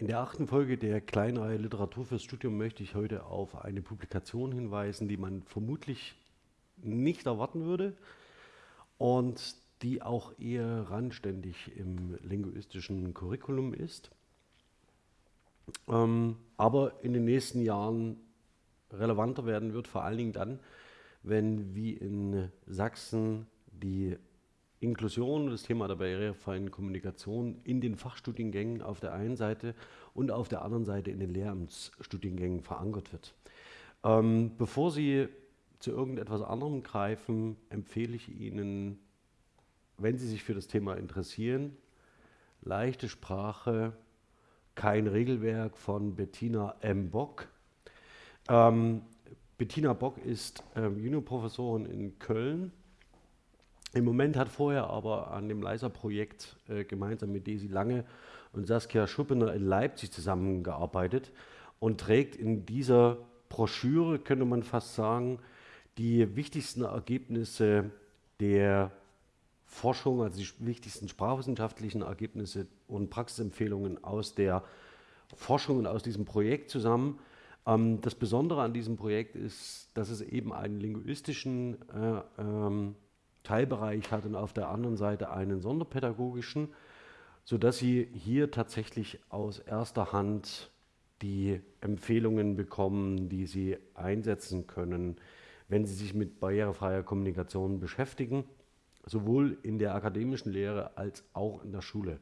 In der achten Folge der Kleinreihe Literatur fürs Studium möchte ich heute auf eine Publikation hinweisen, die man vermutlich nicht erwarten würde und die auch eher randständig im linguistischen Curriculum ist, ähm, aber in den nächsten Jahren relevanter werden wird, vor allen Dingen dann, wenn wie in Sachsen die Inklusion das Thema der barrierefreien Kommunikation in den Fachstudiengängen auf der einen Seite und auf der anderen Seite in den Lehramtsstudiengängen verankert wird. Ähm, bevor Sie zu irgendetwas anderem greifen, empfehle ich Ihnen, wenn Sie sich für das Thema interessieren, leichte Sprache, kein Regelwerk von Bettina M. Bock. Ähm, Bettina Bock ist ähm, Juniorprofessorin in Köln im Moment hat vorher aber an dem Leiser-Projekt äh, gemeinsam mit Desi Lange und Saskia Schuppener in Leipzig zusammengearbeitet und trägt in dieser Broschüre, könnte man fast sagen, die wichtigsten Ergebnisse der Forschung, also die wichtigsten sprachwissenschaftlichen Ergebnisse und Praxisempfehlungen aus der Forschung und aus diesem Projekt zusammen. Ähm, das Besondere an diesem Projekt ist, dass es eben einen linguistischen äh, ähm, Teilbereich hat und auf der anderen Seite einen sonderpädagogischen, sodass Sie hier tatsächlich aus erster Hand die Empfehlungen bekommen, die Sie einsetzen können, wenn Sie sich mit barrierefreier Kommunikation beschäftigen, sowohl in der akademischen Lehre als auch in der Schule.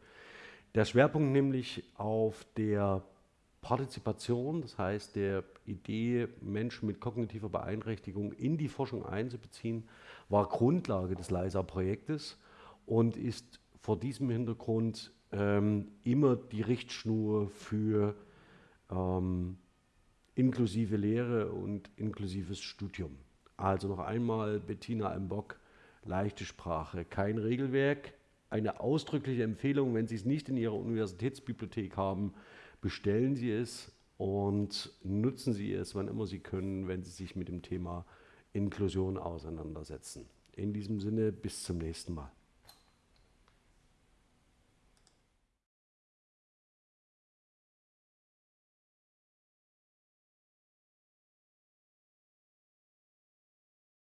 Der Schwerpunkt nämlich auf der Partizipation, das heißt der Idee, Menschen mit kognitiver Beeinträchtigung in die Forschung einzubeziehen, war Grundlage des LISA-Projektes und ist vor diesem Hintergrund ähm, immer die Richtschnur für ähm, inklusive Lehre und inklusives Studium. Also noch einmal Bettina M. Bock, leichte Sprache, kein Regelwerk, eine ausdrückliche Empfehlung, wenn Sie es nicht in Ihrer Universitätsbibliothek haben, bestellen Sie es und nutzen Sie es, wann immer Sie können, wenn Sie sich mit dem Thema Inklusion auseinandersetzen. In diesem Sinne, bis zum nächsten Mal.